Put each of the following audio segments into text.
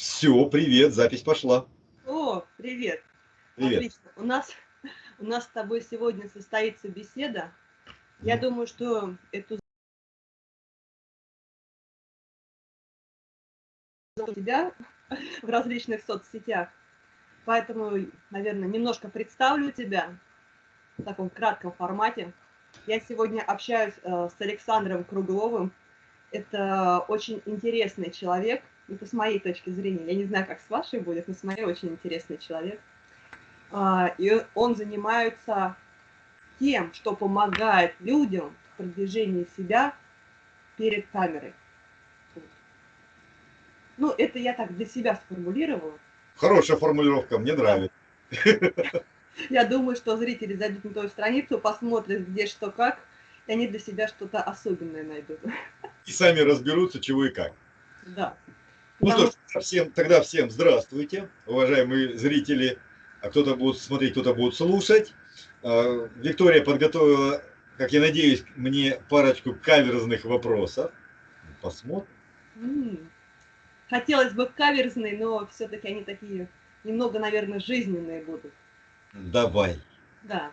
Все, привет, запись пошла. О, привет. Привет. Отлично. У нас, у нас с тобой сегодня состоится беседа. Я Мгм. думаю, что эту тебя в различных соцсетях. Поэтому, наверное, немножко представлю тебя в таком кратком формате. Я сегодня общаюсь э, с Александром Кругловым. Это очень интересный человек. Это с моей точки зрения. Я не знаю, как с вашей будет, но с моей очень интересный человек. А, И он занимается тем, что помогает людям в продвижении себя перед камерой. Ну, это я так для себя сформулировала. Хорошая формулировка, мне нравится. Я думаю, что зрители зайдут на твою страницу, посмотрят, где что как, и они для себя что-то особенное найдут. И сами разберутся, чего и как. Да. Ну что ж, всем, тогда всем здравствуйте, уважаемые зрители. А кто-то будет смотреть, кто-то будет слушать. А, Виктория подготовила, как я надеюсь, мне парочку каверзных вопросов. Посмотрим. М. Хотелось бы каверзные, но все-таки они такие немного, наверное, жизненные будут. Давай. Да.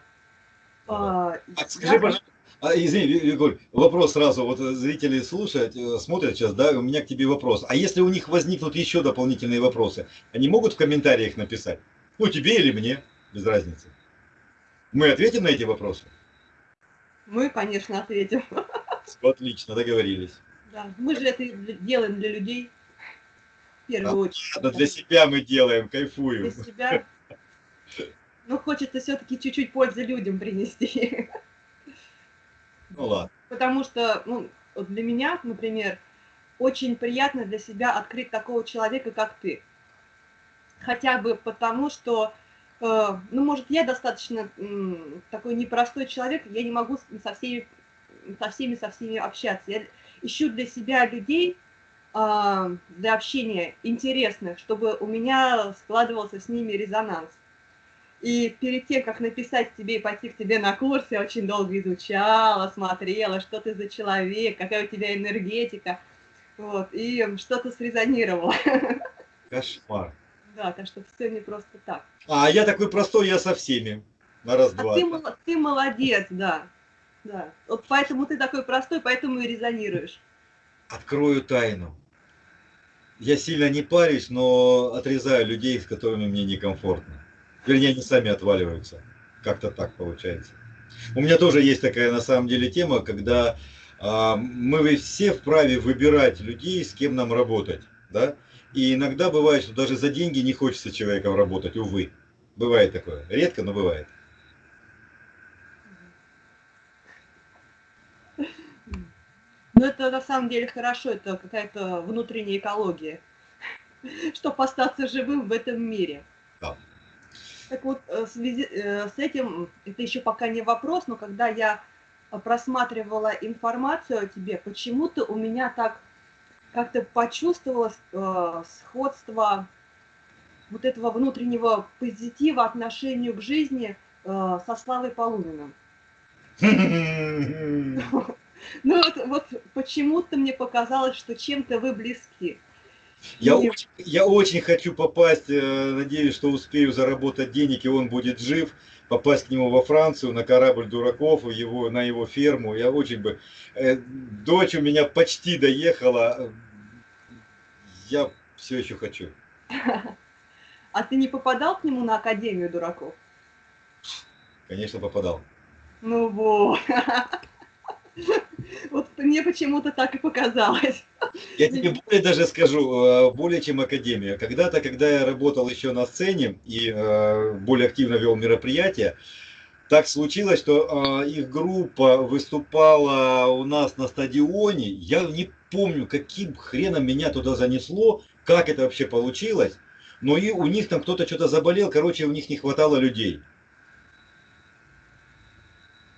Давай. А, А скажи, я- пожалуйста, а, извини, Ви- Егор, вопрос сразу, вот э, зрители слушают, э, смотрят сейчас, да, у меня к тебе вопрос. А если у них возникнут еще дополнительные вопросы, они могут в комментариях написать? Ну, тебе или мне, без разницы. Мы ответим на эти вопросы? Мы, конечно, ответим. Отлично, договорились. Да. Мы же это для- делаем для людей. В первую очередь. Ладно, для себя мы делаем, Для кайфуем. себя. Но хочется все-таки чуть-чуть пользы людям принести. Ну ладно. Потому что, ну, для меня, например, очень приятно для себя открыть такого человека, как ты. Хотя бы потому, что, э, ну, может, я достаточно м, такой непростой человек, я не могу со всеми, со всеми, со всеми общаться. Я ищу для себя людей, а, для общения интересных, чтобы у меня складывался с ними резонанс. И перед тем, как написать тебе и пойти к тебе на курс, я очень долго изучала, смотрела, что ты за человек, какая у тебя энергетика. Вот, и что-то срезонировало. Кошмар. Да, так что все не просто так. А я такой простой, я со всеми. На А раз-два. ты, мол- ты молодец, да. Да. Вот поэтому ты такой простой, поэтому и резонируешь. Открою тайну. Я сильно не парюсь, но отрезаю людей, с которыми мне некомфортно. Вернее, они сами отваливаются. Как-то так получается. У меня тоже есть такая на самом деле тема, когда а, мы все вправе выбирать людей, с кем нам работать. Да? И иногда бывает, что даже за деньги не хочется человеком работать, увы. Бывает такое. Редко, но бывает. Но это на самом деле хорошо, это какая-то внутренняя экология, чтобы остаться живым в этом мире. Да. Так вот, э, в связи э, с этим, это еще пока не вопрос, но когда я просматривала информацию о тебе, почему-то у меня так как-то почувствовалось э, сходство вот этого внутреннего позитива отношению к жизни э, со Славой Полуниным. Ну вот, вот почему-то мне показалось, что чем-то вы близки. Я И- очень, я очень хочу попасть, э, надеюсь, что успею заработать денег, и он будет жив, попасть к нему во Францию на корабль дураков, его, на его ферму. Я очень бы... э, Дочь у меня почти доехала. Я все еще хочу. А ты не попадал к нему на Академию дураков? Конечно, попадал. Ну вот. Вот мне почему-то так и показалось. Я тебе более даже скажу, э, более чем академия. Когда-то, когда я работал еще на сцене и э, более активно вел мероприятия, так случилось, что э, их группа выступала у нас на стадионе. Я не помню, каким хреном меня туда занесло, как это вообще получилось. Но и у них там кто-то что-то заболел, короче, у них не хватало людей.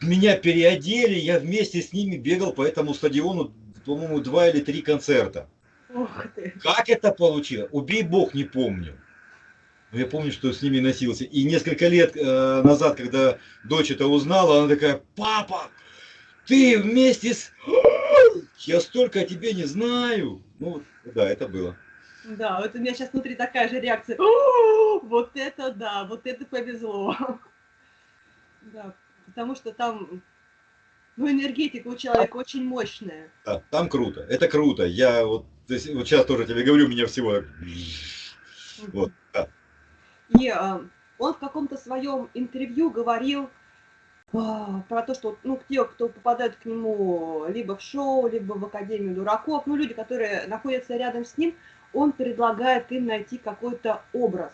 Меня переодели, я вместе с ними бегал по этому стадиону, по-моему, два или три концерта. Ух ты. Как это получилось? Убей бог, не помню. Но я помню, что с ними носился. И несколько лет э, назад, когда дочь это узнала, она такая, папа, ты вместе с... Я столько о тебе не знаю. Ну, да, это было. Да, вот у меня сейчас внутри такая же реакция. Вот это да, вот это повезло. Да, потому что там ну, энергетика у человека очень мощная. Да, там круто. Это круто. Я вот, вот сейчас тоже тебе говорю, у меня всего Вот, да. И а, он в каком-то своем интервью говорил а, про то, что ну, те, кто попадают к нему либо в шоу, либо в Академию дураков, ну, люди, которые находятся рядом с ним, он предлагает им найти какой-то образ.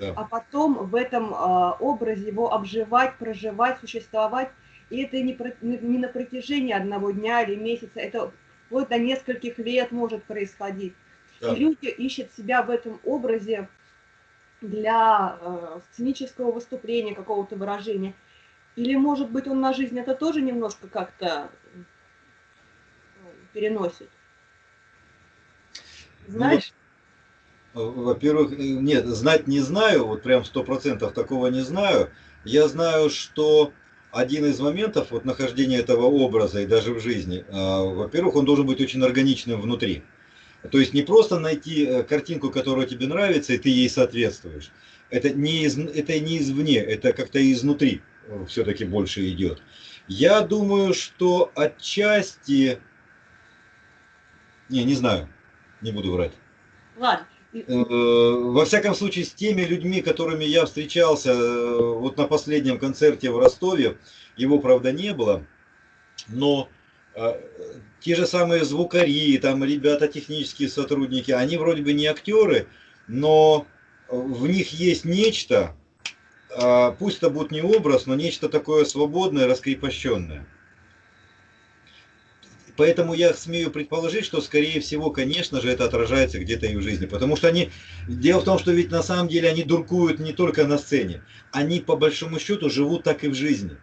Да. А потом в этом а, образе его обживать, проживать, существовать. И это не, про, не на протяжении одного дня или месяца, это вплоть до нескольких лет может происходить. Да. И люди ищут себя в этом образе для э, сценического выступления, какого-то выражения. Или, может быть, он на жизнь это тоже немножко как-то э, переносит? Ну Знаешь? Во-первых, э, нет, знать не знаю, вот прям сто процентов такого не знаю. Я знаю, что один из моментов вот нахождения этого образа и даже в жизни, э, во-первых, он должен быть очень органичным внутри. То есть не просто найти э, картинку, которая тебе нравится, и ты ей соответствуешь. Это не, из, это не извне, это как-то изнутри все-таки больше идет. Я думаю, что отчасти... Не, не знаю, не буду врать. Ладно. Э, во всяком случае, с теми людьми, которыми я встречался вот на последнем концерте в Ростове, его, правда, не было, но те же самые звукари, там ребята, технические сотрудники, они вроде бы не актеры, но в них есть нечто, а, пусть это будет не образ, но нечто такое свободное, раскрепощенное. Поэтому я смею предположить, что, скорее всего, конечно же, это отражается где-то и в жизни. Потому что они... Дело в том, что ведь на самом деле они дуркуют не только на сцене. Они, по большому счету, живут так и в жизни.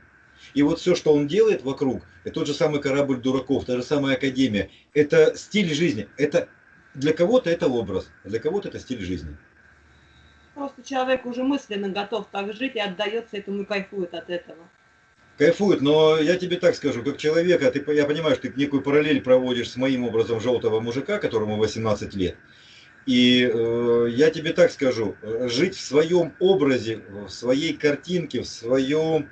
И вот все, что он делает вокруг, это тот же самый корабль дураков, та же самая академия, это стиль жизни. Это для кого-то это образ, а для кого-то это стиль жизни. Просто человек уже мысленно готов так жить и отдается этому и кайфует от этого. Кайфует, но я тебе так скажу, как человека, ты, я понимаю, что ты некую параллель проводишь с моим образом желтого мужика, которому 18 лет. И э, я тебе так скажу, жить в своем образе, в своей картинке, в своем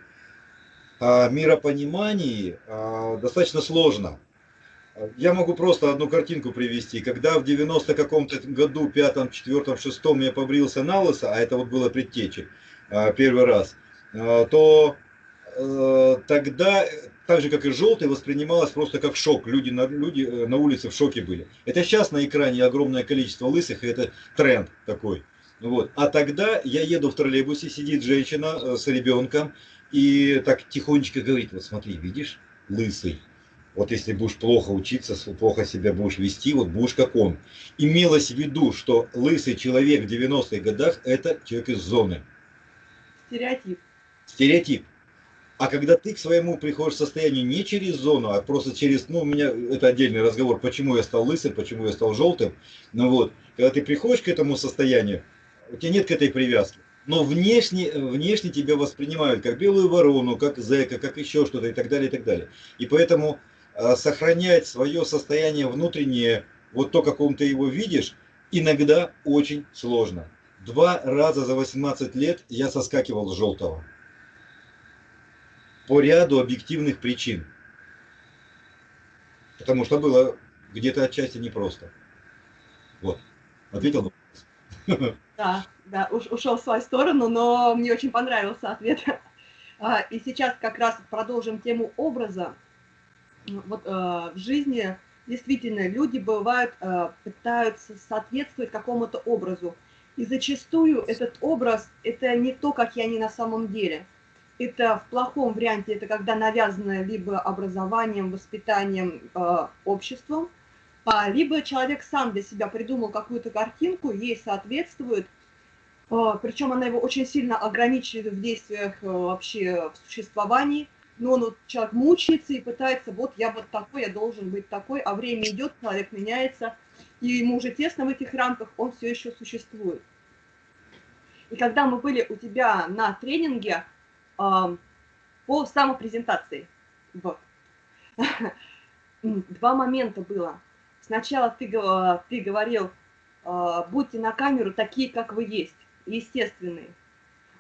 миропонимании а, достаточно сложно. Я могу просто одну картинку привести. Когда в 90 каком-то году, пятом, четвертом, шестом я побрился на лысо, а это вот было предтечи а, первый раз, а, то э, тогда, так же как и желтый, воспринималось просто как шок. Люди на, люди э, на улице в шоке были. Это сейчас на экране огромное количество лысых, и это тренд такой. Вот. А тогда я еду в троллейбусе, сидит женщина э, с ребенком, и так тихонечко говорит, вот смотри, видишь, лысый. Вот если будешь плохо учиться, плохо себя будешь вести, вот будешь как он. Имелось в виду, что лысый человек в 90-х годах это человек из зоны. Стереотип. Стереотип. А когда ты к своему приходишь состоянию не через зону, а просто через, ну, у меня это отдельный разговор, почему я стал лысым, почему я стал желтым. Ну вот, когда ты приходишь к этому состоянию, у тебя нет к этой привязки но внешне, внешне тебя воспринимают как белую ворону, как зэка, как еще что-то и так далее, и так далее. И поэтому э, сохранять свое состояние внутреннее, вот то, каком ты его видишь, иногда очень сложно. Два раза за 18 лет я соскакивал с желтого. По ряду объективных причин. Потому что было где-то отчасти непросто. Вот. Ответил на вопрос. Да, да, уш, ушел в свою сторону, но мне очень понравился ответ. А, и сейчас как раз продолжим тему образа. Вот э, в жизни действительно люди бывают, э, пытаются соответствовать какому-то образу. И зачастую этот образ – это не то, как я не на самом деле. Это в плохом варианте, это когда навязано либо образованием, воспитанием, э, обществом, а, либо человек сам для себя придумал какую-то картинку, ей соответствует, а, причем она его очень сильно ограничивает в действиях э, вообще в существовании, но он вот, человек мучается и пытается, вот я вот такой, я должен быть такой, а время идет, человек меняется, и ему уже тесно в этих рамках, он все еще существует. И когда мы были у тебя на тренинге э, по самопрезентации, вот, два момента было. Сначала ты, ты говорил, э, будьте на камеру такие, как вы есть, естественные.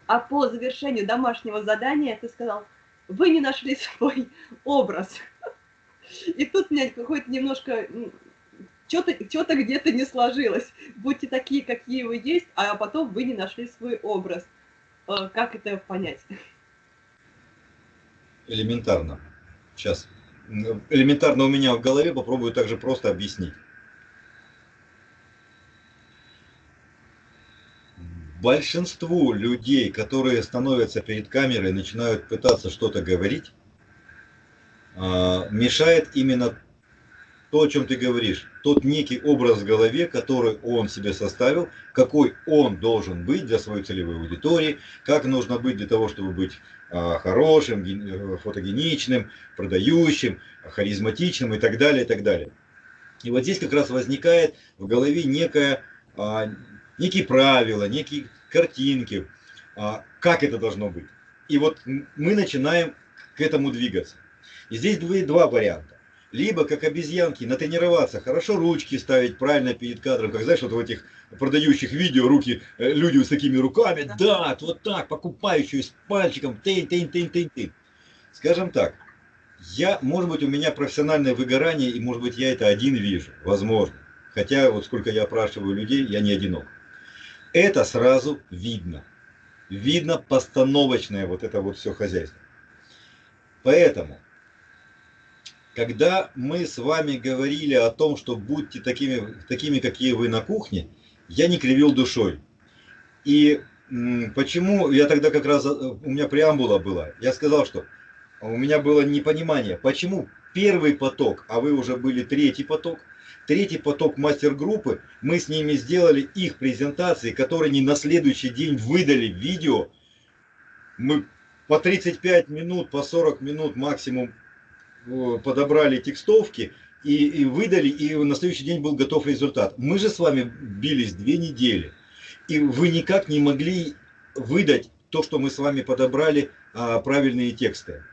А по завершению домашнего задания ты сказал, вы не нашли свой образ. И тут у меня какой-то немножко что-то что где-то не сложилось. Будьте такие, какие вы есть, а потом вы не нашли свой образ. Э, как это понять? Элементарно. Сейчас. Элементарно у меня в голове, попробую также просто объяснить. Большинству людей, которые становятся перед камерой и начинают пытаться что-то говорить, а, мешает именно то, о чем ты говоришь, тот некий образ в голове, который он себе составил, какой он должен быть для своей целевой аудитории, как нужно быть для того, чтобы быть а, хорошим, э, фотогеничным, продающим, харизматичным и так далее, и так далее. И вот здесь как раз возникает в голове некое, а, некие правила, некие картинки, как это должно быть. И вот мы начинаем к этому двигаться. И здесь два варианта. Либо, как обезьянки, натренироваться, хорошо ручки ставить правильно перед кадром, как знаешь, вот в этих продающих видео руки, э, люди с такими руками, да, вот так, покупающие с пальчиком, тын, тын, тын, тын, тын. Скажем так, я, может быть, у меня профессиональное выгорание, и, может быть, я это один вижу, возможно. Хотя, вот сколько я опрашиваю людей, я не одинок. Это сразу видно. Видно постановочное вот это вот все хозяйство. Поэтому когда мы с вами говорили о том, что будьте такими, такими, какие вы на кухне, я не кривил душой. И почему, я тогда как раз, у меня преамбула была, я сказал, что у меня было непонимание, почему первый поток, а вы уже были третий поток, третий поток мастер-группы, мы с ними сделали их презентации, которые не на следующий день выдали видео, мы по 35 минут, по 40 минут максимум подобрали текстовки и, и выдали, и на следующий день был готов результат. Мы же с вами бились две недели, и вы никак не могли выдать то, что мы с вами подобрали, а, правильные тексты.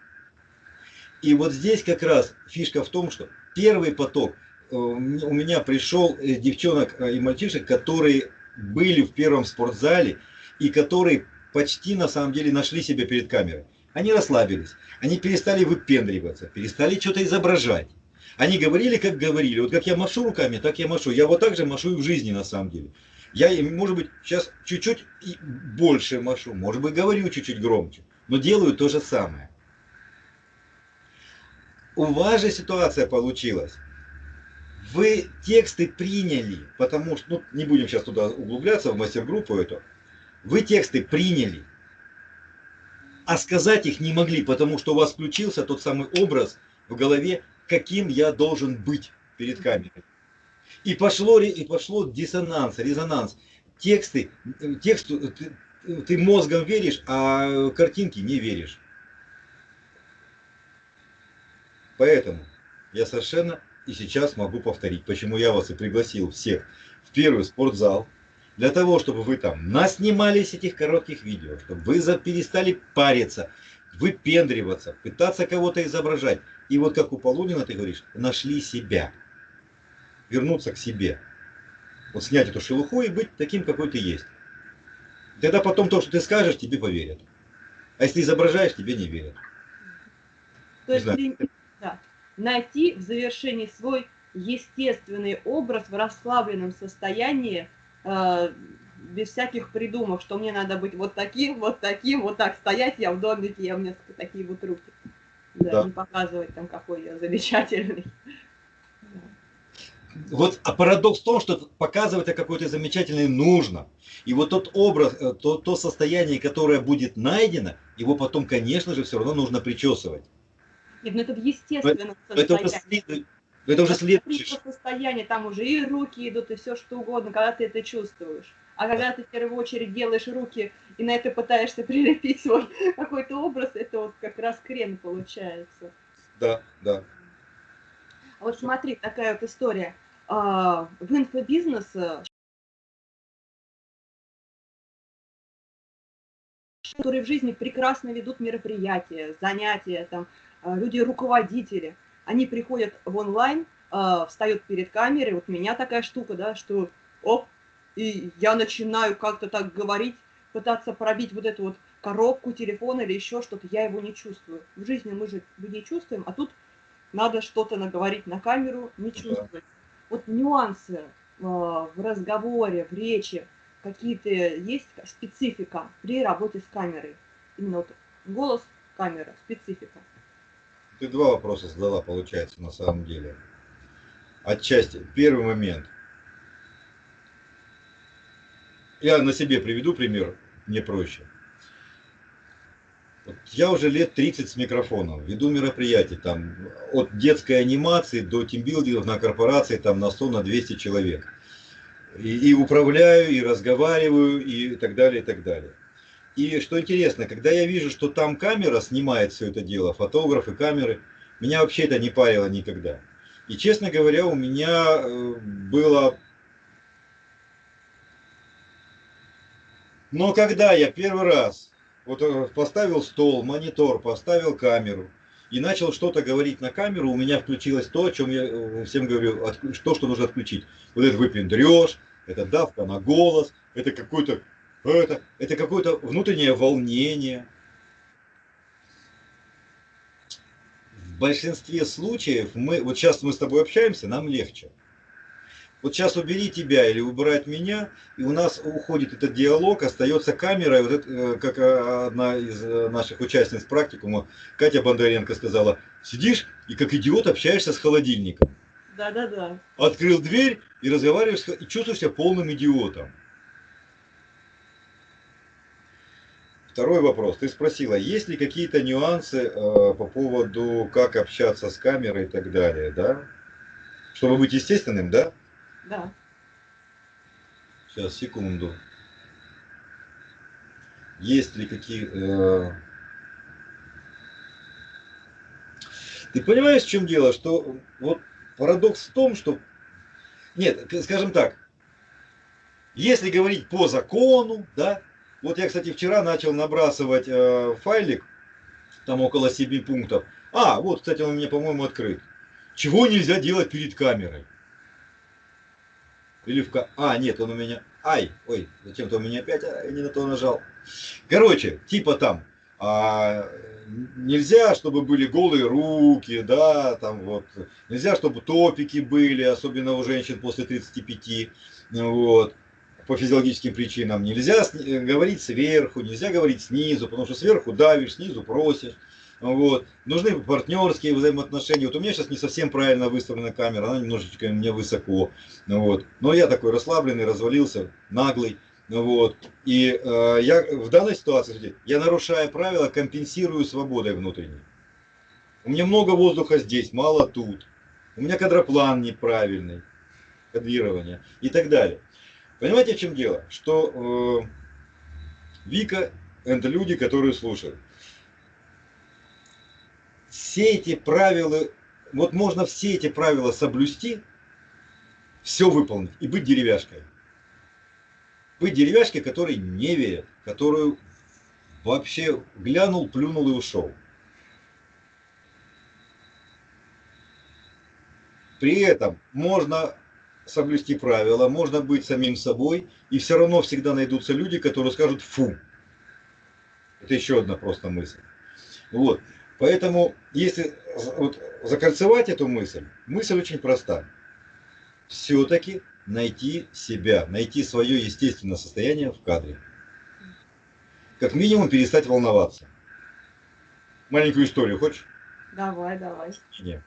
И вот здесь как раз фишка в том, что первый поток, э, у меня пришел э, девчонок э, и мальчишек, которые были в первом спортзале, и которые почти на самом деле нашли себя перед камерой. Они расслабились, они перестали выпендриваться, перестали что-то изображать. Они говорили, как говорили. Вот как я машу руками, так я машу. Я вот так же машу и в жизни на самом деле. Я, может быть, сейчас чуть-чуть больше машу, может быть, говорю чуть-чуть громче, но делаю то же самое. У вас же ситуация получилась. Вы тексты приняли, потому что, ну, не будем сейчас туда углубляться, в мастер-группу эту. Вы тексты приняли, а сказать их не могли, потому что у вас включился тот самый образ в голове, каким я должен быть перед камерой. И пошло, и пошло диссонанс, резонанс. Тексты, тексту ты, ты мозгом веришь, а картинки не веришь. Поэтому я совершенно и сейчас могу повторить, почему я вас и пригласил всех в первый спортзал, для того, чтобы вы там наснимались этих коротких видео, чтобы вы перестали париться, выпендриваться, пытаться кого-то изображать. И вот как у Полунина ты говоришь, нашли себя. Вернуться к себе. Вот снять эту шелуху и быть таким, какой ты есть. Тогда потом то, что ты скажешь, тебе поверят. А если изображаешь, тебе не верят. То есть при... да. найти в завершении свой естественный образ в расслабленном состоянии, без всяких придумок, что мне надо быть вот таким, вот таким, вот так стоять я в домике, я у меня такие вот руки. Да, да. не показывать там, какой я замечательный. Вот а парадокс в том, что показывать о какой-то замечательный нужно. И вот тот образ, э, то, то состояние, которое будет найдено, его потом, конечно же, все равно нужно причесывать. Нет, ну это в естественном это, состоянии. Это уже следующее. состояние, там уже и руки идут, и все что угодно, когда ты это чувствуешь. А когда ты в первую очередь делаешь руки и на это пытаешься прилепить свой какой-то образ, это вот как раз крем получается. Да, да. А вот смотри, такая вот история. А, в инфобизнес которые в жизни прекрасно ведут мероприятия, занятия, там, а, люди-руководители – они приходят в онлайн, э, встают перед камерой, вот у меня такая штука, да, что, оп, и я начинаю как-то так говорить, пытаться пробить вот эту вот коробку телефона или еще что-то, я его не чувствую. В жизни мы же людей чувствуем, а тут надо что-то наговорить на камеру, не чувствовать. Вот нюансы э, в разговоре, в речи, какие-то есть специфика при работе с камерой. Именно вот голос, камера, специфика. Ты два вопроса задала, получается, на самом деле. Отчасти. Первый момент. Я на себе приведу пример, мне проще. Я уже лет 30 с микрофоном, веду мероприятия там от детской анимации до тимбилдингов на корпорации там на 100, на 200 человек. И, и управляю, и разговариваю, и так далее, и так далее. И что интересно, когда я вижу, что там камера снимает все это дело, фотографы, камеры, меня вообще это не парило никогда. И честно говоря, у меня э, было... Но когда я первый раз вот э, поставил стол, монитор, поставил камеру и начал что-то говорить на камеру, у меня включилось то, о чем я э, всем говорю, то, что нужно отключить. Вот это выпендреж, это давка на голос, это какой-то это, это какое-то внутреннее волнение. В большинстве случаев мы, вот сейчас мы с тобой общаемся, нам легче. Вот сейчас убери тебя или убрать меня, и у нас уходит этот диалог, остается камера, и вот это, э, как э, одна из э, наших участниц практикума, Катя Бондаренко сказала, сидишь и как идиот общаешься с холодильником. Да-да-да. Открыл дверь и разговариваешь, и чувствуешь себя полным идиотом. Второй вопрос. Ты спросила, есть ли какие-то нюансы э, по поводу, как общаться с камерой и так далее, да? Чтобы быть естественным, да? Да. Сейчас, секунду. Есть ли какие... Э... Ты понимаешь, в чем дело? Что вот парадокс в том, что... Нет, скажем так. Если говорить по закону, да, вот я, кстати, вчера начал набрасывать э, файлик, там около 7 пунктов. А, вот, кстати, он у меня, по-моему, открыт. Чего нельзя делать перед камерой? Или в... А, нет, он у меня... Ай, ой, зачем-то у меня опять а, не на то нажал. Короче, типа там, а, нельзя, чтобы были голые руки, да, там вот, нельзя, чтобы топики были, особенно у женщин после 35, вот по физиологическим причинам. Нельзя э, говорить сверху, нельзя говорить снизу, потому что сверху давишь, снизу просишь. Вот. Нужны партнерские взаимоотношения. Вот у меня сейчас не совсем правильно выставлена камера, она немножечко меня высоко. Вот. Но я такой расслабленный, развалился, наглый. Вот. И э, я в данной ситуации, я нарушая правила, компенсирую свободой внутренней. У меня много воздуха здесь, мало тут. У меня кадроплан неправильный, кадрирование и так далее. Понимаете, в чем дело? Что э, Вика – это люди, которые слушают. Все эти правила, вот можно все эти правила соблюсти, все выполнить и быть деревяшкой. Быть деревяшкой, который не верит, которую вообще глянул, плюнул и ушел. При этом можно соблюсти правила, можно быть самим собой, и все равно всегда найдутся люди, которые скажут «фу». Это еще одна просто мысль. Вот. Поэтому, если вот, закольцевать эту мысль, мысль очень проста. Все-таки найти себя, найти свое естественное состояние в кадре. Как минимум перестать волноваться. Маленькую историю хочешь? Давай, давай. Нет.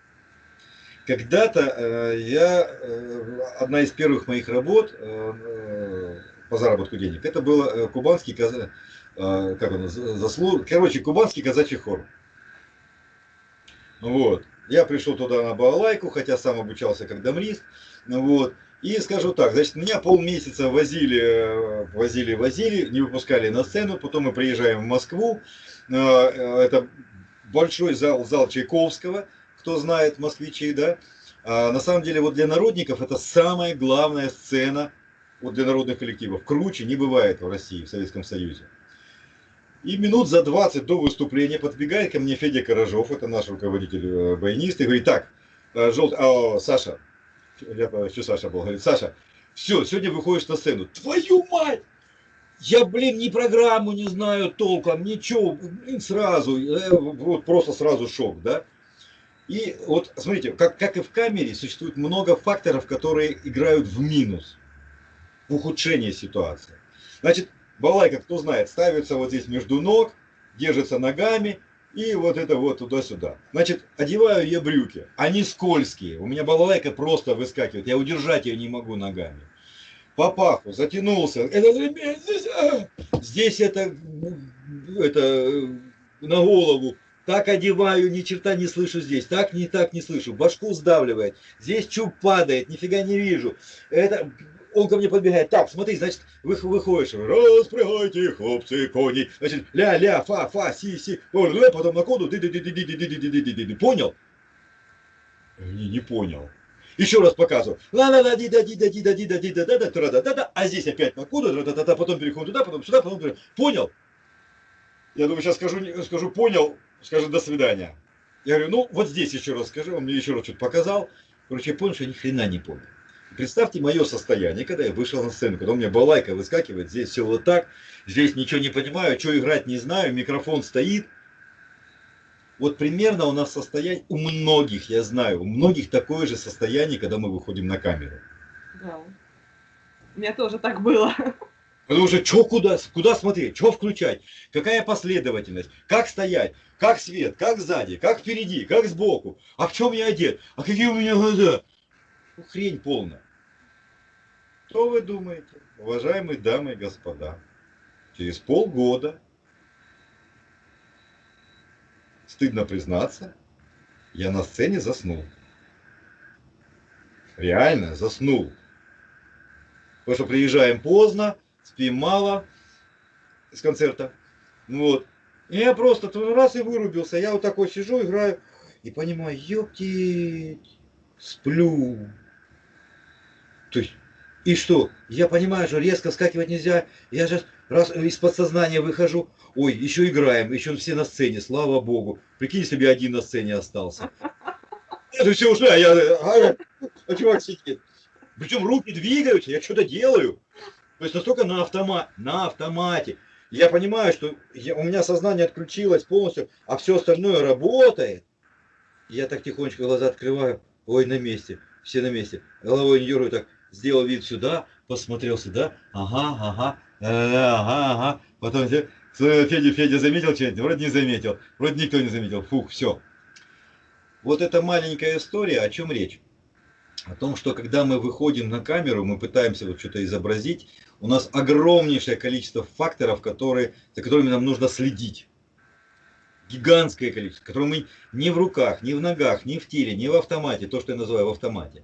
Когда-то э, я, э, одна из первых моих работ э, по заработку денег, это был кубанский, как он, заслуг, короче, кубанский казачий хор. Вот. Я пришел туда на балалайку, хотя сам обучался как домрист. Вот. И скажу так, значит, меня полмесяца возили, возили, возили, не выпускали на сцену, потом мы приезжаем в Москву, это большой зал, зал Чайковского, кто знает, москвичи, да. А на самом деле, вот для народников это самая главная сцена вот для народных коллективов. Круче не бывает в России, в Советском Союзе. И минут за 20 до выступления подбегает ко мне Федя Корожов, это наш руководитель э, баянист, и говорит, так, э, желтый, а, Саша, я еще Саша был, говорит, Саша, Все, сегодня выходишь на сцену. Твою мать! Я, блин, ни программу не знаю толком, ничего, блин, сразу, э, вот просто сразу шок, да? И вот, смотрите, как, как и в камере, существует много факторов, которые играют в минус, в ухудшение ситуации. Значит, балайка, кто знает, ставится вот здесь между ног, держится ногами, и вот это вот туда-сюда. Значит, одеваю я брюки, они скользкие, у меня балалайка просто выскакивает, я удержать ее не могу ногами. По паху затянулся, это, здесь, а, здесь это, это на голову, так одеваю, ни черта не слышу здесь, так не так не слышу, башку сдавливает, здесь чуб падает, нифига не вижу. Это он ко мне подбегает, так, смотри, значит, вы, выходишь, распрягайте, хлопцы, кони, значит, ля-ля, фа, фа, си, си, потом на коду, ды ды ды ды ды ды ды ды ды ды понял? Не, не понял. Еще раз показываю. ла ла ла ди да ди да ди да ди да ди да да да да да да да. А здесь опять на коду, да да да. Потом переходим туда, потом сюда, потом понял? Я думаю, сейчас скажу, скажу, понял, скажу до свидания. Я говорю, ну вот здесь еще раз скажи, он мне еще раз что-то показал. Короче, я понял, что я ни хрена не понял. Представьте мое состояние, когда я вышел на сцену, когда у меня балайка выскакивает, здесь все вот так, здесь ничего не понимаю, что играть не знаю, микрофон стоит. Вот примерно у нас состояние, у многих, я знаю, у многих такое же состояние, когда мы выходим на камеру. Да. У меня тоже так было. Потому что что куда, куда смотреть, что включать, какая последовательность, как стоять, как свет, как сзади, как впереди, как сбоку, а в чем я одет, а какие у меня глаза. Ну, хрень полная. Что вы думаете, уважаемые дамы и господа? Через полгода, стыдно признаться, я на сцене заснул. Реально заснул. Потому что приезжаем поздно, спим мало с концерта. Вот. И я просто раз и вырубился. Я вот такой сижу, играю и понимаю, ёптить, сплю. То есть и что? Я понимаю, что резко скакивать нельзя. Я же раз из подсознания выхожу. Ой, еще играем, еще все на сцене, слава богу. Прикинь, если бы я один на сцене остался. Это все уже, а я, а, а чувак сидит. Причем руки двигаются, я что-то делаю. То есть настолько на, автомат, на автомате. Я понимаю, что я, у меня сознание отключилось полностью, а все остальное работает. Я так тихонечко глаза открываю. Ой, на месте. Все на месте. Головой не дергаю так сделал вид сюда, посмотрел сюда, ага, ага, э, ага, ага. Потом Федя, Федя заметил что-нибудь? Вроде не заметил. Вроде никто не заметил. Фух, все. Вот эта маленькая история, о чем речь? О том, что когда мы выходим на камеру, мы пытаемся вот что-то изобразить, у нас огромнейшее количество факторов, которые, за которыми нам нужно следить. Гигантское количество, которое мы не в руках, не в ногах, не в теле, не в автомате, то, что я называю в автомате.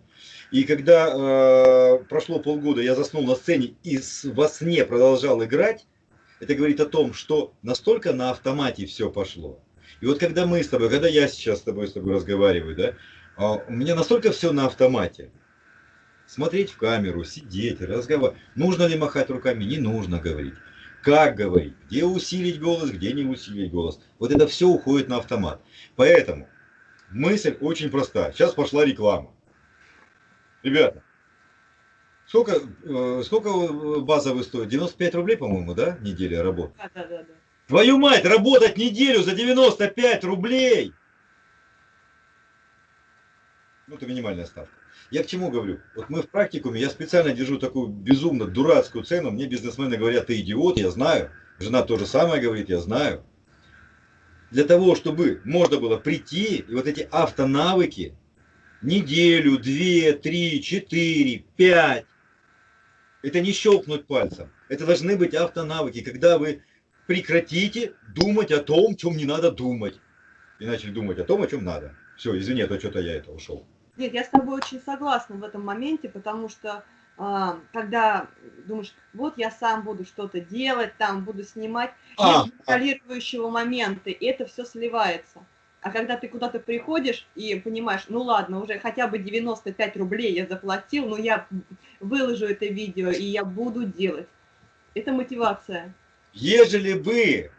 И когда э, прошло полгода, я заснул на сцене и во сне продолжал играть, это говорит о том, что настолько на автомате все пошло. И вот когда мы с тобой, когда я сейчас с тобой, с тобой разговариваю, да, у меня настолько все на автомате. Смотреть в камеру, сидеть, разговаривать. Нужно ли махать руками? Не нужно говорить. Как говорить? Где усилить голос, где не усилить голос. Вот это все уходит на автомат. Поэтому мысль очень проста. Сейчас пошла реклама. Ребята, сколько, э, сколько базовый стоит? 95 рублей, по-моему, да, неделя работы? Да, да, да, да. Твою мать, работать неделю за 95 рублей! Ну, это минимальная ставка. Я к чему говорю? Вот мы в практикуме, я специально держу такую безумно дурацкую цену. Мне бизнесмены говорят, ты идиот, я знаю. Жена то же самое говорит, я знаю. Для того, чтобы можно было прийти и вот эти автонавыки неделю, две, три, четыре, пять. Это не щелкнуть пальцем. Это должны быть автонавыки, когда вы прекратите думать о том, чем не надо думать. И начали думать о том, о чем надо. Все, извини, а то что-то я это ушел. Нет, я с тобой очень согласна в этом моменте, потому что а, когда думаешь, вот я сам буду что-то делать, там буду снимать, а, нет контролирующего а... момента, и это все сливается. А когда ты куда-то приходишь и понимаешь, ну ладно, уже хотя бы 95 рублей я заплатил, но я выложу это видео, и я буду делать. Это мотивация. Ежели бы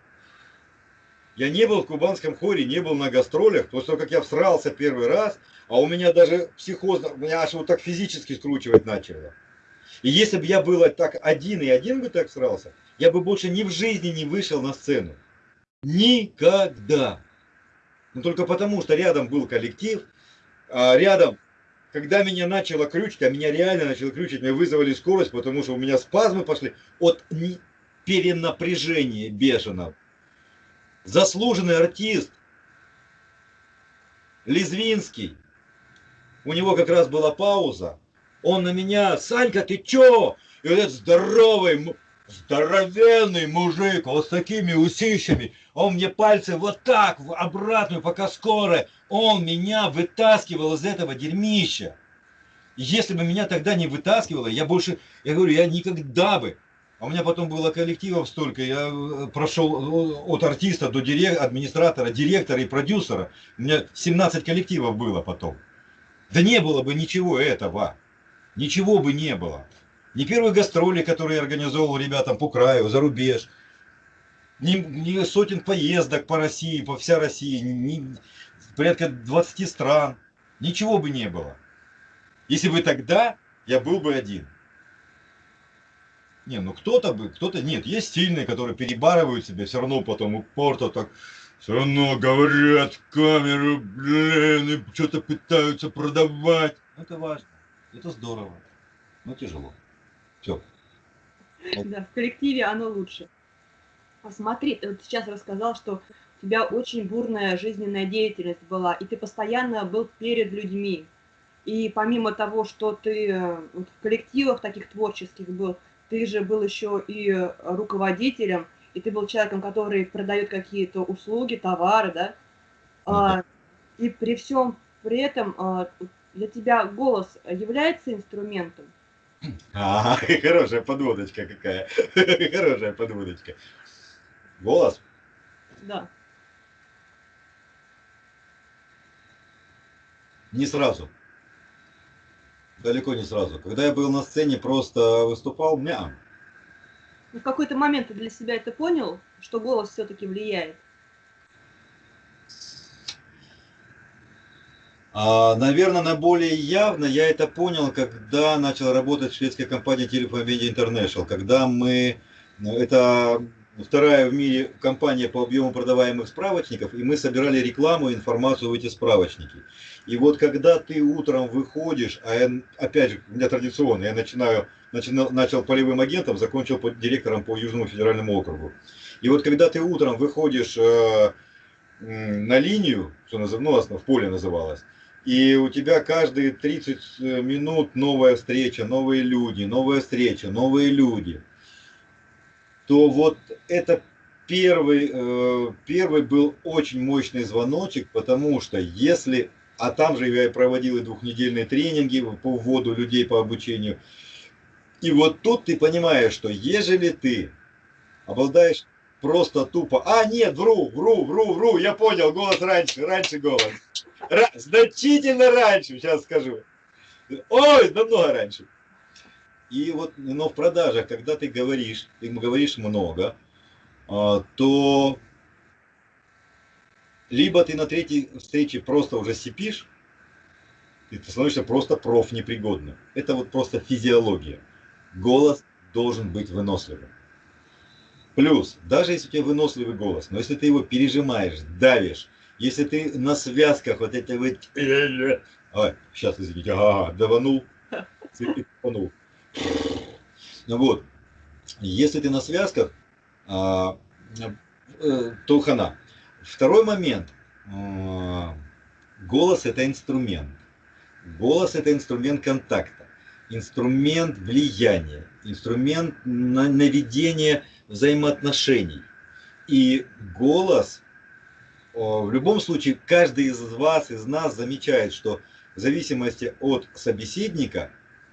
я не был в кубанском хоре, не был на гастролях, после того, как я всрался первый раз, а у меня даже психоз, меня аж вот так физически скручивать начало. И если бы я был так один и один бы так срался, я бы больше ни в жизни не вышел на сцену. Никогда. Но только потому, что рядом был коллектив, а рядом, когда меня начало крючить, а меня реально начало крючить, мне вызвали скорость, потому что у меня спазмы пошли от перенапряжения бешеного. Заслуженный артист Лизвинский, у него как раз была пауза, он на меня, Санька, ты чё? И вот этот здоровый, здоровенный мужик, вот с такими усищами, он мне пальцы вот так, в обратную, пока скоро, он меня вытаскивал из этого дерьмища. Если бы меня тогда не вытаскивало, я больше, я говорю, я никогда бы, а у меня потом было коллективов столько, я э, прошел э, от артиста до дирек, администратора, директора и продюсера, у меня 17 коллективов было потом. Да не было бы ничего этого ничего бы не было. Ни первые гастроли, которые я организовал ребятам по краю, за рубеж, ни, ни сотен поездок по России, по вся России, ни, порядка 20 стран. Ничего бы не было. Если бы тогда я был бы один. Не, ну кто-то бы, кто-то, нет, есть сильные, которые перебарывают себя, все равно потом упорто так, все равно говорят в камеру, блин, и что-то пытаются продавать. Это важно. Это здорово, но тяжело. Все. Да, в коллективе оно лучше. Посмотри, ты вот сейчас рассказал, что у тебя очень бурная жизненная деятельность была, и ты постоянно был перед людьми. И помимо того, что ты э, вот в коллективах таких творческих был, ты же был еще и руководителем, и ты был человеком, который продает какие-то услуги, товары, да? Ну, да. А, и при всем при этом а, для тебя голос является инструментом? А, хорошая подводочка какая. Хорошая подводочка. Голос? Да. Не сразу. Далеко не сразу. Когда я был на сцене, просто выступал, мя. В какой-то момент ты для себя это понял, что голос все-таки влияет? А, наверное, на более явно я это понял, когда начал работать в шведской компании Telephone Media International, когда мы, это вторая в мире компания по объему продаваемых справочников, и мы собирали рекламу и информацию в эти справочники. И вот когда ты утром выходишь, а я, опять же, у меня традиционно, я начинаю, начинал, начал полевым агентом, закончил под директором по Южному федеральному округу. И вот когда ты утром выходишь э, на линию, что назов, ну, в поле называлось, и у тебя каждые 30 э, минут новая встреча, новые люди, новая встреча, новые люди, то вот это первый, э, первый был очень мощный звоночек, потому что если, а там же я проводил и двухнедельные тренинги по вводу людей по обучению, и вот тут ты понимаешь, что ежели ты обладаешь просто тупо, а нет, вру, вру, вру, вру, я понял, голос раньше, раньше голос. Ра значительно раньше, сейчас скажу. Ой, намного раньше. И вот, но в продажах, когда ты говоришь, ты говоришь много, а, то либо ты на третьей встрече просто уже сипишь, и ты становишься просто проф непригодным. Это вот просто физиология. Голос должен быть выносливым. Плюс, даже если у тебя выносливый голос, но если ты его пережимаешь, давишь, если ты на связках вот эти вот... Ой, сейчас, извините, ага, даванул, цепанул. Ну вот, если ты на связках, а, э, то хана. Второй момент. А, голос это инструмент. Голос это инструмент контакта, инструмент влияния, инструмент наведения взаимоотношений. И голос в любом случае, каждый из вас, из нас замечает, что в зависимости от собеседника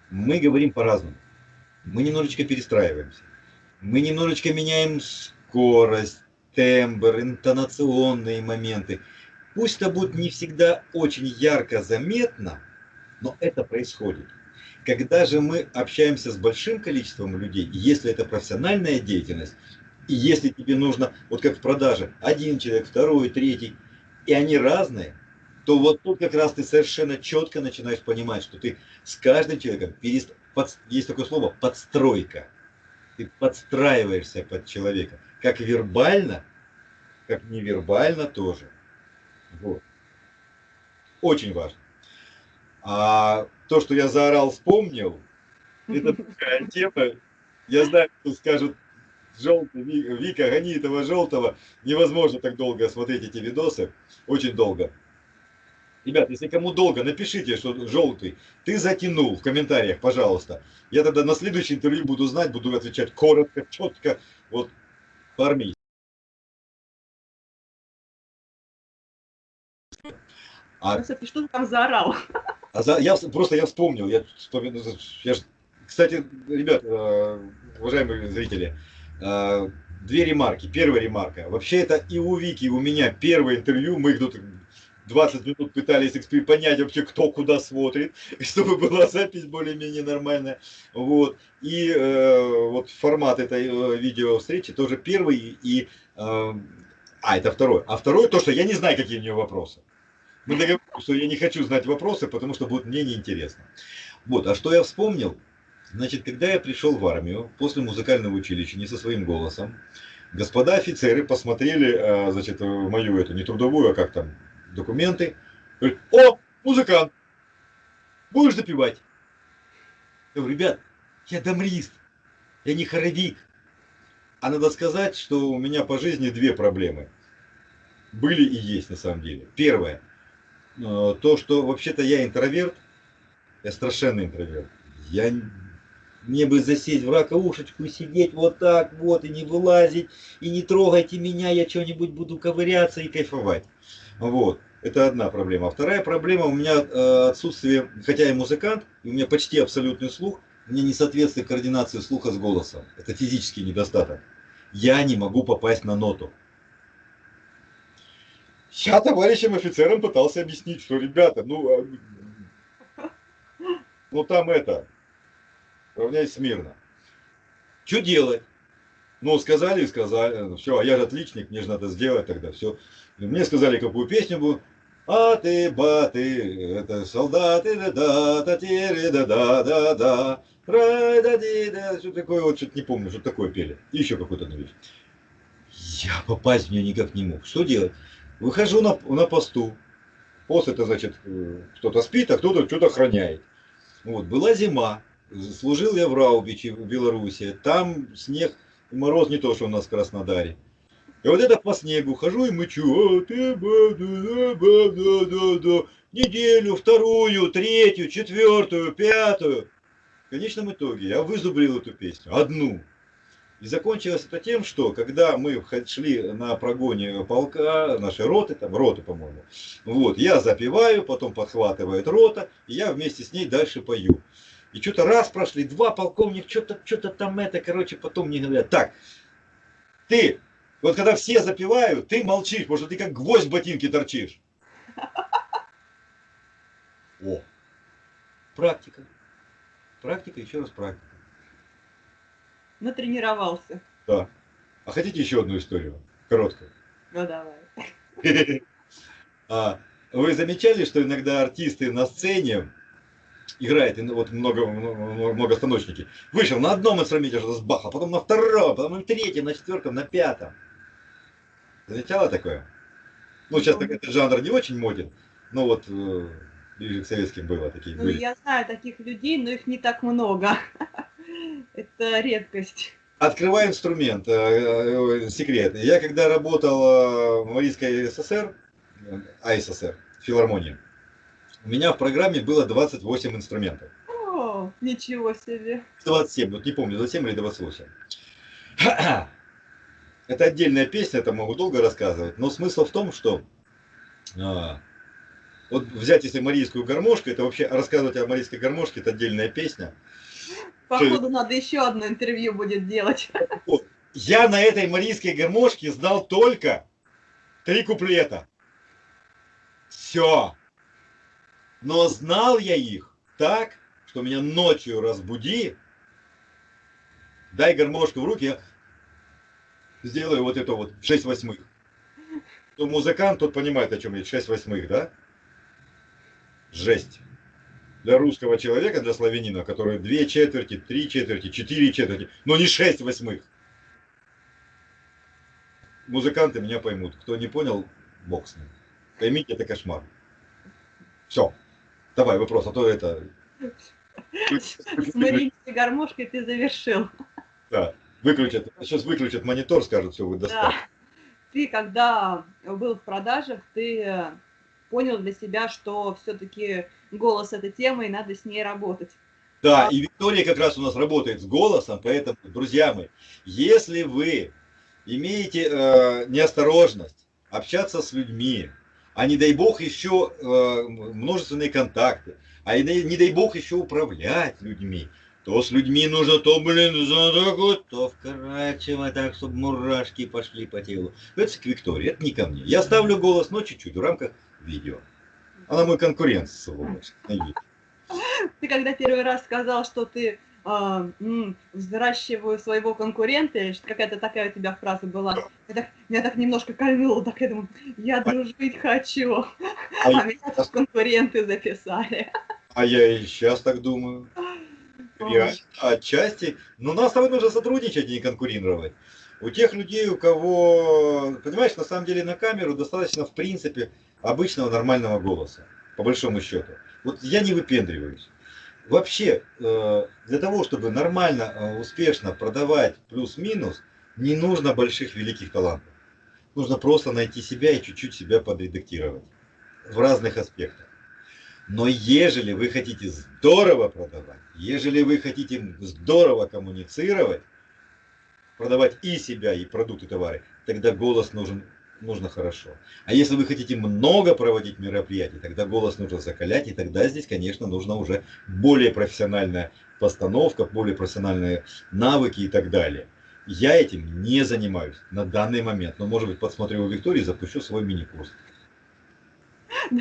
мы говорим по-разному. Мы немножечко перестраиваемся. Мы немножечко меняем скорость, тембр, интонационные моменты. Пусть это будет не всегда очень ярко заметно, но это происходит. Когда же мы общаемся с большим количеством людей, если это профессиональная деятельность, и если тебе нужно, вот как в продаже, один человек, второй, третий, и они разные, то вот тут как раз ты совершенно четко начинаешь понимать, что ты с каждым человеком перест... под, есть такое слово подстройка. Ты подстраиваешься под человека. Как вербально, как невербально тоже. Вот. Очень важно. А то, что я заорал, вспомнил, это такая тема. Я знаю, что скажут, желтый, Вика, гони этого желтого. Невозможно так долго смотреть эти видосы. Очень долго. Ребят, если кому долго, напишите, что желтый. Ты затянул в комментариях, пожалуйста. Я тогда на следующее интервью буду знать, буду отвечать коротко, четко, вот по-армейски. А, ты что ты там заорал? А за, я просто я вспомнил, я, я, кстати, ребят, э, уважаемые зрители, э, две ремарки. Первая ремарка. Вообще это и у Вики, и у меня первое интервью. Мы тут 20 минут пытались понять вообще, кто куда смотрит, чтобы была запись более-менее нормальная. Вот. И э, вот формат этой видео встречи тоже первый. И, а, это второй. А второй то, что я не знаю, какие у нее вопросы. Мы договорились, что я не хочу знать вопросы, потому что будет мне неинтересно. Вот. А что я вспомнил? Значит, когда я пришел в армию после музыкального училища, не со своим голосом, господа офицеры посмотрели, э, значит, мою эту, не трудовую, а как там, документы. Говорит, о, музыкант, будешь запивать? Я говорю, ребят, я дамрист, я не хоровик. А надо сказать, что у меня по жизни две проблемы. Были и есть на самом деле. Первое, то, что вообще-то я интроверт, я страшенный интроверт. Я мне бы засесть в ракоушечку и сидеть вот так вот, и не вылазить, и не трогайте меня, я что-нибудь буду ковыряться и кайфовать. Вот. Это одна проблема. А вторая проблема у меня э, отсутствие, хотя я музыкант, у меня почти абсолютный слух, меня не соответствует координации слуха с голосом. Это физический недостаток. Я не могу попасть на ноту. Я товарищам офицерам пытался объяснить, что, ребята, ну, а, ну там это, равняйся смирно. Что делать? Ну, сказали и сказали, ну, все, а я же отличник, мне же надо сделать тогда, все. Мне сказали, какую песню буду. А ты, баты, это солдаты, да да, да тире, да да, да да, рай, да ди, да, что такое, вот что-то не помню, что такое пели. И еще какую-то нович. Я попасть в нее никак не мог. Что делать? Выхожу на, на посту. Пост это значит, э, кто-то спит, а кто-то что-то охраняет. Вот, была зима. Служил я в Раубиче, в Беларуси. Там снег мороз не то, что у нас в Краснодаре. И вот это по снегу хожу и мычу. Неделю, вторую, третью, четвертую, пятую. В конечном итоге я вызубрил эту песню. Одну. И закончилось это тем, что когда мы шли на прогоне полка, нашей роты, там роты, по-моему, вот, я запеваю, потом подхватывает рота, и я вместе с ней дальше пою. И что-то раз прошли, два полковник, что-то что-то там это, короче, потом мне говорят, так, ты, вот когда все запивают, ты молчишь, что ты как гвоздь в ботинке торчишь. О, практика. Практика, еще раз практика. Натренировался. Да. А хотите еще одну историю? Короткую. Ну давай. А, вы замечали, что иногда артисты на сцене играет, вот много, много, много станочники. Вышел на одном инструменте что-то с баха, потом на втором, потом на третьем, на четвертом, на пятом. Замечала такое? Ну, сейчас так этот жанр не очень моден, но вот э, ближе к советским было такие. Ну, были. я знаю таких людей, но их не так много. Это редкость. Открываю инструмент, э, э, секрет. Я когда работал в Марийской ССР, АССР, филармонии, у меня в программе было 28 инструментов. О, ничего себе. 27, вот не помню, 27 или 28. Это отдельная песня, это могу долго рассказывать, но смысл в том, что а, вот взять если марийскую гармошку, это вообще рассказывать о марийской гармошке, это отдельная песня. Походу надо еще одно интервью будет делать. Я на этой марийской гармошке знал только три куплета. Все. Но знал я их так, что меня ночью разбуди, дай гармошку в руки, я сделаю вот это вот 6 восьмых. То музыкант, тот понимает, о чем я, 6 восьмых, да? Жесть. Для русского человека, для славянина, который две четверти, три четверти, четыре четверти, но не шесть восьмых. Музыканты меня поймут. Кто не понял, бог с ним. Поймите, это кошмар. Все. Давай вопрос, а то это... С Мариинской гармошкой ты завершил. Да, выключат. Сейчас выключат монитор, скажут, все, вы достали. Да. Ты, когда был в продажах, ты э, понял для себя, что все-таки голос это тема, и надо с ней работать. Да, и Виктория как раз у нас работает с голосом, поэтому, друзья мои, если вы имеете э, неосторожность общаться с людьми, а не дай бог еще э, множественные контакты, а не, не дай бог еще управлять людьми, то с людьми нужно то, блин, задогу, то вкорачивать так, чтобы мурашки пошли по телу. Это к Виктории, это не ко мне. Я ставлю голос, но чуть-чуть в рамках видео. Она мой конкурент, сволочь. Ты когда первый раз сказал, что ты э, взращиваю своего конкурента, или какая-то такая у тебя фраза была, я так, меня так немножко кольнуло, так я думаю, я дружить хочу, а, а меня тут конкуренты записали. А я и сейчас так думаю. Реально, отчасти. Но нас с тобой нужно сотрудничать, а не конкурировать. У тех людей, у кого, понимаешь, на самом деле на камеру достаточно, в принципе, обычного нормального голоса, по большому счету. Вот я не выпендриваюсь. Вообще, э, для того, чтобы нормально, э, успешно продавать плюс-минус, не нужно больших великих талантов. Нужно просто найти себя и чуть-чуть себя подредактировать в разных аспектах. Но ежели вы хотите здорово продавать, ежели вы хотите здорово коммуницировать, продавать и себя, и продукты, товары, тогда голос нужен нужно хорошо. А если вы хотите много проводить мероприятий, тогда голос нужно закалять, и тогда здесь, конечно, нужно уже более профессиональная постановка, более профессиональные навыки и так далее. Я этим не занимаюсь на данный момент, но, может быть, подсмотрю у Виктории и запущу свой мини-курс.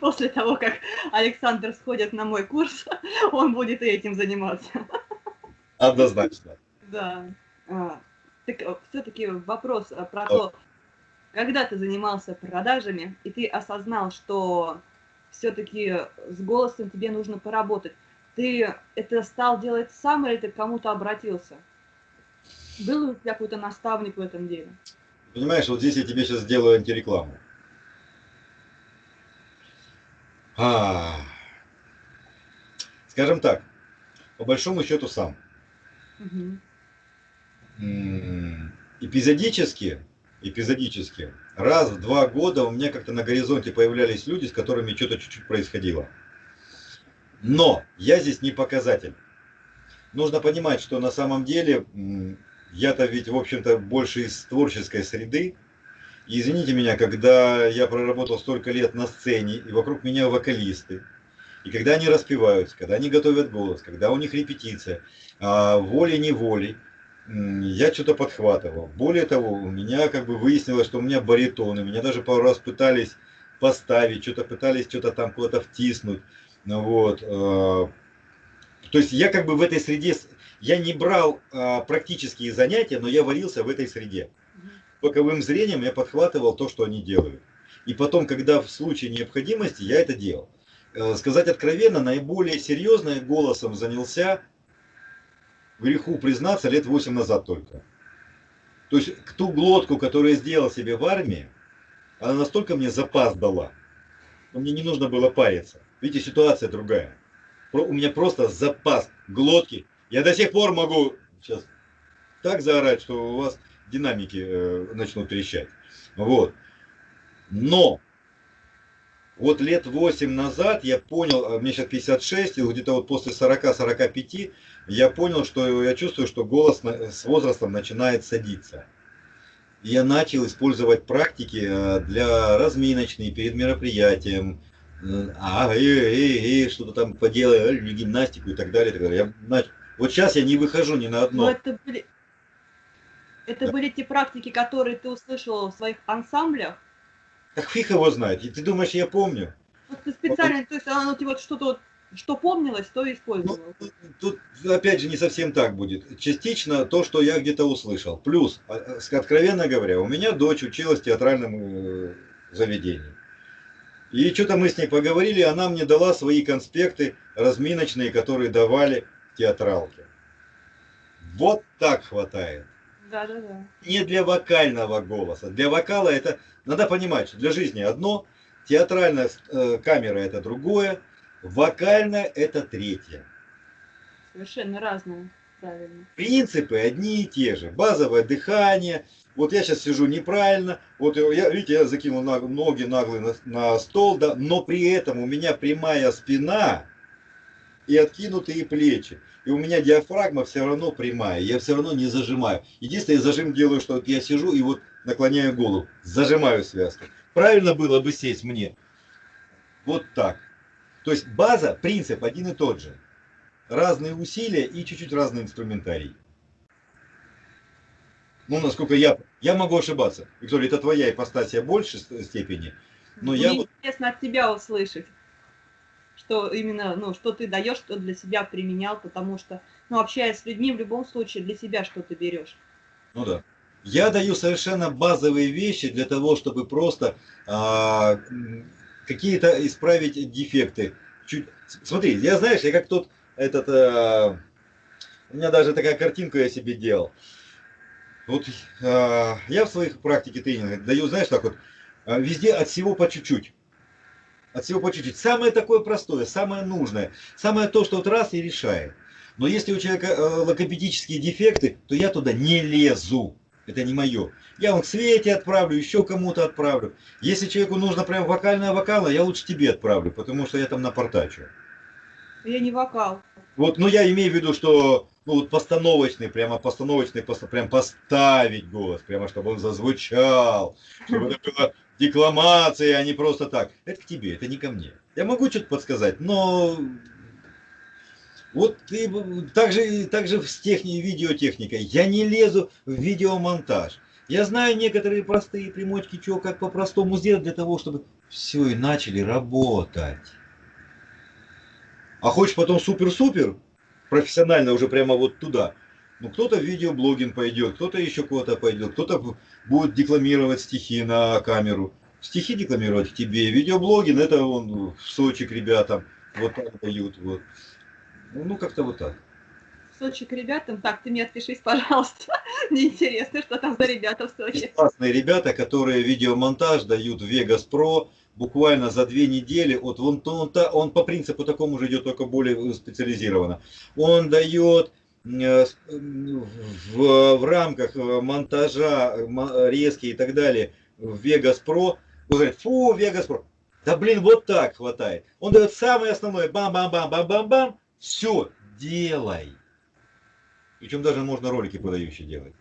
После того, как Александр сходит на мой курс, он будет и этим заниматься. Однозначно. Да. А, так э, все-таки вопрос э, про то, когда ты занимался продажами, и ты осознал, что все-таки с голосом тебе нужно поработать, ты это стал делать сам или ты к кому-то обратился? Был у тебя какой-то наставник в этом деле? Понимаешь, вот здесь я тебе сейчас сделаю антирекламу. А, скажем так, по большому счету сам. Угу эпизодически, эпизодически, раз в два года у меня как-то на горизонте появлялись люди, с которыми что-то чуть-чуть происходило. Но я здесь не показатель. Нужно понимать, что на самом деле я-то ведь, в общем-то, больше из творческой среды. И извините меня, когда я проработал столько лет на сцене, и вокруг меня вокалисты, и когда они распеваются, когда они готовят голос, когда у них репетиция, а, волей-неволей, я что-то подхватывал. Более того, у меня как бы выяснилось, что у меня баритоны. Меня даже пару раз пытались поставить, что-то пытались что-то там куда-то втиснуть. Ну вот. Э, то есть я как бы в этой среде, я не брал а, практические занятия, но я варился в этой среде. Боковым зрением я подхватывал то, что они делают. И потом, когда в случае необходимости, я это делал. Э, сказать откровенно, наиболее серьезно голосом занялся греху признаться лет 8 назад только. То есть ту глотку, которую я сделал себе в армии, она настолько мне запас дала, что мне не нужно было париться. Видите, ситуация другая. У меня просто запас глотки. Я до сих пор могу сейчас так заорать, что у вас динамики э, начнут трещать. Вот. Но вот лет 8 назад я понял, а мне сейчас 56, и где-то вот после 40-45 я понял, что я чувствую, что голос с возрастом начинает садиться. И я начал использовать практики э, для разминочной, перед мероприятием, э, а, э, э, э, что-то там поделай, гимнастику и так далее. И так далее. Я нач... Вот сейчас я не выхожу ни на одно. Но это были, это да. были те практики, которые ты услышал в своих ансамблях? Так фиг его знает. И ты думаешь, я помню? Вот ты специально, вот. то есть оно тебе вот что-то вот, что помнилось, то и использовал. Ну, тут, опять же не совсем так будет. Частично то, что я где-то услышал. Плюс, а, откровенно говоря, у меня дочь училась в театральном э, заведении. И что-то мы с ней поговорили, она мне дала свои конспекты разминочные, которые давали театралки. Вот так хватает. Да, да, да. Не для вокального голоса. Для вокала это, надо понимать, что для жизни одно, театральная э, камера это другое, вокальная это третье. Совершенно разное, правильно. Принципы одни и те же. Базовое дыхание. Вот я сейчас сижу неправильно. Вот я, видите, я закинул ноги наглые на, на стол, да, но при этом у меня прямая спина и откинутые плечи. И у меня диафрагма все равно прямая, я все равно не зажимаю. Единственное, зажим делаю, что вот я сижу и вот наклоняю голову, зажимаю связку. Правильно было бы сесть мне. Вот так. То есть база, принцип один и тот же. Разные усилия и чуть-чуть разный инструментарий. Ну, насколько я... Я могу ошибаться. Виктория, это твоя ипостасия большей степени. Но Мне я... интересно от тебя услышать что именно, ну, что ты даешь, что для себя применял, потому что, ну, общаясь с людьми, в любом случае для себя что-то берешь. Ну да. Я даю совершенно базовые вещи для того, чтобы просто а, какие-то исправить дефекты. Чуть... Смотри, я знаешь, я как тот этот, а, у меня даже такая картинка я себе делал. Вот а, я в своих практике тренинга даю, знаешь, так вот, а, везде от всего по чуть-чуть от всего по чуть-чуть. Самое такое простое, самое нужное, самое то, что вот раз и решает. Но если у человека э, логопедические дефекты, то я туда не лезу. Это не мое. Я вам к Свете отправлю, еще кому-то отправлю. Если человеку нужно прям вокальная вокала, я лучше тебе отправлю, потому что я там напортачу. Я не вокал. Вот, ну я имею в виду, что ну, вот постановочный, прямо постановочный, прям поставить голос, прямо чтобы он зазвучал, чтобы это было декламации, а не просто так. Это к тебе, это не ко мне. Я могу что-то подсказать, но вот ты также, также с техни, видеотехникой. Я не лезу в видеомонтаж. Я знаю некоторые простые примочки, что как по-простому сделать для того, чтобы все и начали работать. А хочешь потом супер-супер, профессионально уже прямо вот туда – ну, кто-то в видеоблогинг пойдет, кто-то еще куда-то пойдет, кто-то будет декламировать стихи на камеру. Стихи декламировать к тебе, видеоблогинг, это он в Сочи к ребятам, вот так дают, вот. Ну, как-то вот так. В Сочи к ребятам? Так, ты мне отпишись, пожалуйста. Мне интересно, что там за ребята в Сочи. Классные ребята, которые видеомонтаж дают в Vegas Pro, буквально за две недели, вот он, он, он, он по принципу такому же идет, только более специализированно. Он дает в, в рамках э, монтажа резкие и так далее в Vegas Pro, он говорит, фу, Vegas Pro. Да блин, вот так хватает. Он дает самое основное, бам-бам-бам-бам-бам-бам, все, делай. Причем даже можно ролики продающие делать.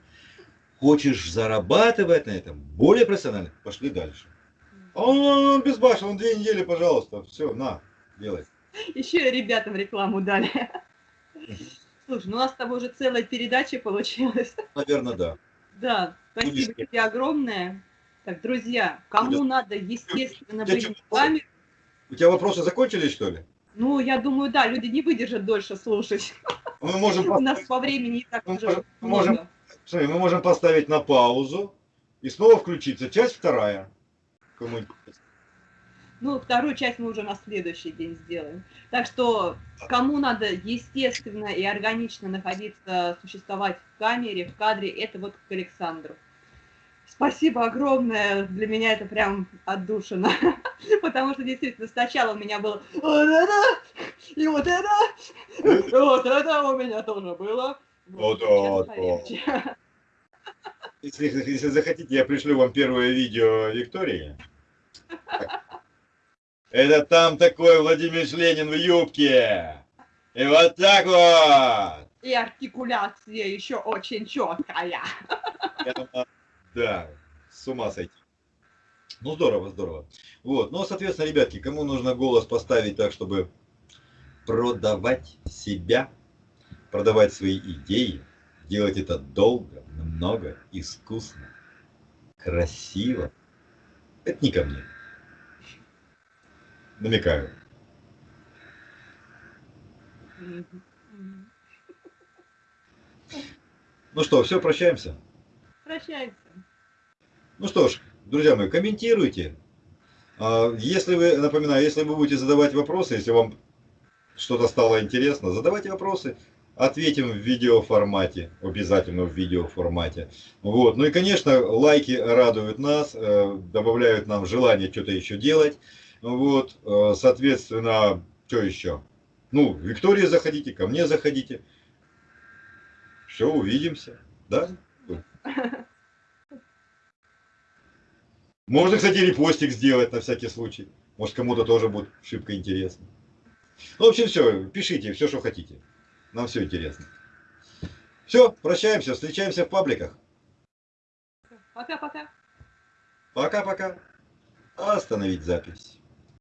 Хочешь зарабатывать на этом более профессионально, пошли дальше. А он, он, он безбашен, он две недели, пожалуйста, все, на, делай. Еще ребятам рекламу дали. Слушай, ну у нас с тобой уже целая передача получилась. Наверное, да. Да, спасибо Будешь... тебе огромное. Так, друзья, кому да. надо, естественно, быть в камеру. У тебя вопросы закончились, что ли? Ну, я думаю, да, люди не выдержат дольше слушать. Мы можем У нас по времени и так уже можем, смотри, мы можем поставить на паузу и снова включиться. Часть вторая. Кому ну, вторую часть мы уже на следующий день сделаем. Так что, кому надо естественно и органично находиться, существовать в камере, в кадре, это вот к Александру. Спасибо огромное, для меня это прям отдушина, потому что действительно сначала у меня было вот это, и вот это, и вот это у меня тоже было. Вот, вот, вот. Если, если захотите, я пришлю вам первое видео Виктории. Это там такой Владимир Ленин в юбке. И вот так вот. И артикуляция еще очень четкая. Да, с ума сойти. Ну здорово, здорово. Вот, ну соответственно, ребятки, кому нужно голос поставить так, чтобы продавать себя, продавать свои идеи, делать это долго, много, искусно, красиво, это не ко мне намекаю. Ну что, все, прощаемся? Прощаемся. Ну что ж, друзья мои, комментируйте, А, Если вы, напоминаю, если вы будете задавать вопросы, если вам что-то стало интересно, задавайте вопросы, ответим в видеоформате, обязательно в видеоформате. Вот. Ну и, конечно, лайки радуют нас, э, добавляют нам желание что-то еще делать. Вот. э, Соответственно, что еще? Ну, к Виктории заходите, ко мне заходите. Все, увидимся. Да? Можно, кстати, репостик сделать на всякий случай. Может, кому-то тоже будет шибко интересно. Ну, в общем, все, пишите все, что хотите. Нам все интересно. Все, прощаемся, встречаемся в пабликах. Пока-пока. Пока-пока. Остановить запись.